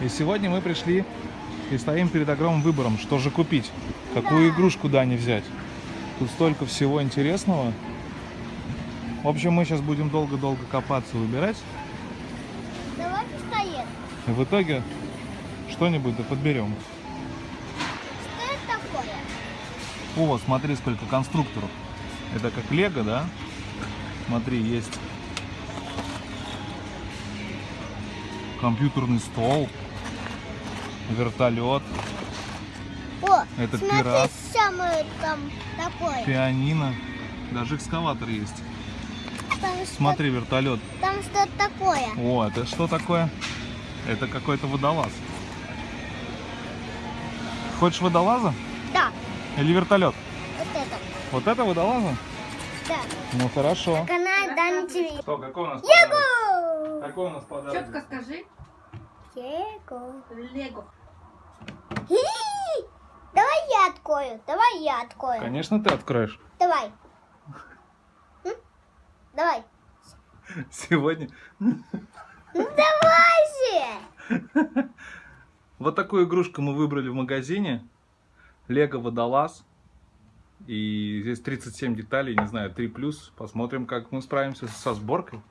И сегодня мы пришли и стоим перед огромным выбором, что же купить, какую игрушку Дани взять. Тут столько всего интересного. В общем, мы сейчас будем долго-долго копаться, выбирать. Давай пистолет. И в итоге что-нибудь да подберем. Что это такое? О, смотри, сколько конструкторов. Это как лего, да? Смотри, есть компьютерный стол, вертолет, О, Это смотри, пират. самое там такое. пианино, даже экскаватор есть. Там что- Смотри, вертолет. Там что-то такое. О, это что такое? Это какой-то водолаз. Хочешь водолаза Да, или вертолет? вот это. Вот это водолаза? Да. Ну хорошо. Канал Дан ТВ. Что, какой у нас Лего! Какой у нас подарок? Четко скажи. Лего. Лего. Давай я открою. Давай я открою. Конечно, ты откроешь. Давай. Давай. Сегодня Ну давай же! Вот такую игрушку мы выбрали в магазине. Лего Водолаз. И здесь 37 деталей, не знаю, 3 плюс. Посмотрим, как мы справимся со сборкой.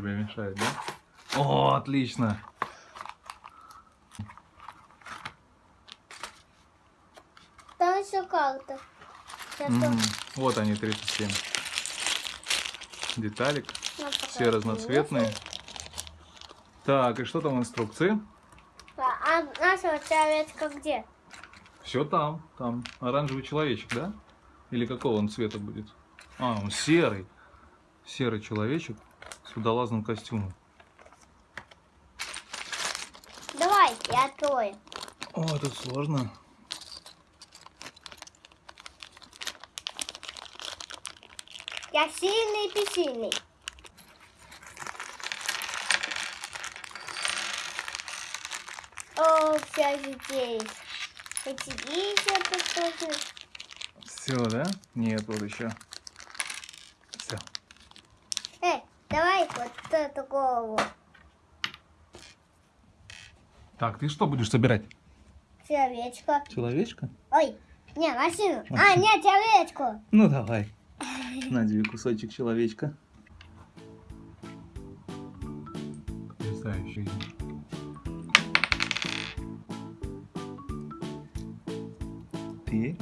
Тебе мешает, да? О, отлично! Там еще. Сейчас Мгм. Вот они, 37 деталек. я Все разноцветные. Так, и что там в инструкции? А нашего человечка где? Все там, там. Оранжевый человечек, да? Или какого он цвета будет? А, он серый. Серый человечек с водолазным костюмом. Давай, я открою. О, тут сложно. Я сильный и сильный. О, все здесь. Эти еще тут тоже. Все, да? Нет, вот еще. Все. Эй, давай вот эту голову. Так, ты что будешь собирать? Человечка. Человечка? Ой, не, машину. А, Машину. нет, человечку. Ну давай. На тебе кусочек человечка. Потрясающий. Ты?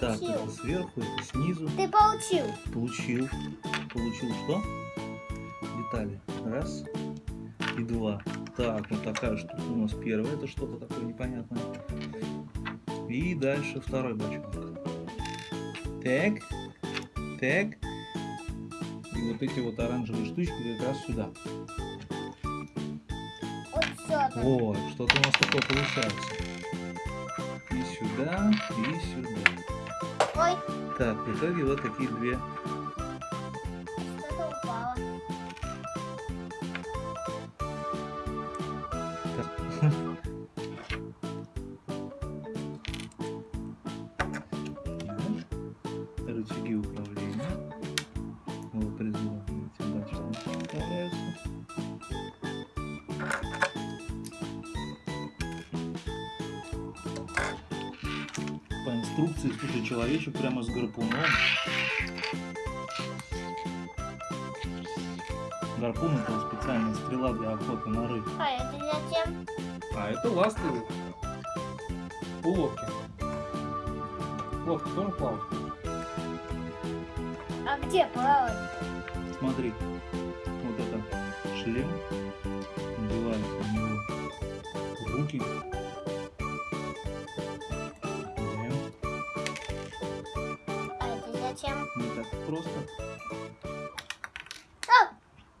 Так, это сверху, это снизу. Ты получил. Получил. Получил что? Детали. Раз и два. Так, вот такая штука у нас первая. Это что-то такое непонятное. И дальше второй бочонок. Так. Так. И вот эти вот оранжевые штучки как раз сюда. Вот, что-то у нас такое получается. И сюда, и сюда. Ой, Так, в итоге вот такие две что-то упало. рычаги управления. По инструкции, слушай, человечек прямо с гарпуном. Гарпун это специальная стрела для охоты на рыб. А это зачем? А это ласты у лодки. Лодка тоже плавает. А где плавать? Смотри, вот это шлем, надевается на него руки. Зачем? Не так просто. А!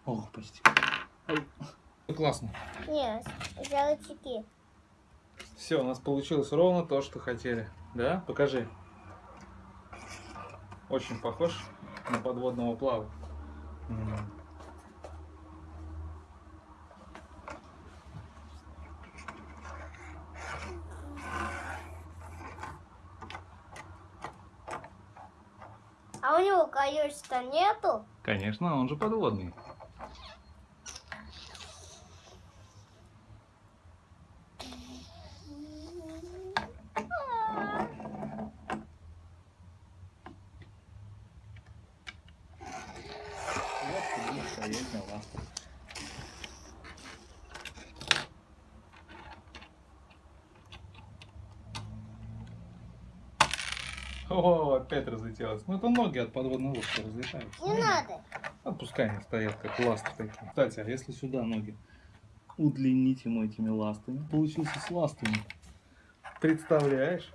Ох, почти. Классно. Нет, рычаги. Все, у нас получилось ровно то, что хотели. Да? Покажи. Очень похож на подводного плава. М. А у него колес-то нету? Конечно, он же подводный. Вот ты будешь стоять на ластах. О, опять разлетелось. Ну это ноги от подводной лодки разлетаются. Не надо. А пускай они стоят как ласты такие. Кстати, а если сюда ноги удлинить ему этими ластами, получился с ластами. Представляешь?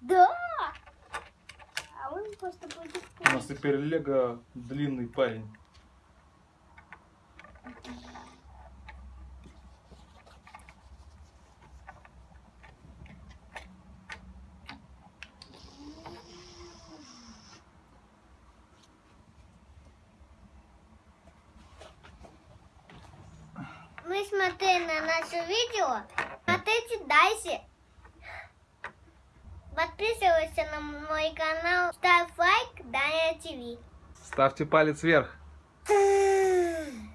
Да. А он просто будет... У нас теперь Лего длинный парень. Смотрели на наше видео, смотрите дальше. Подписывайся на мой канал, ставь лайк, Даня ТВ. Ставьте палец вверх.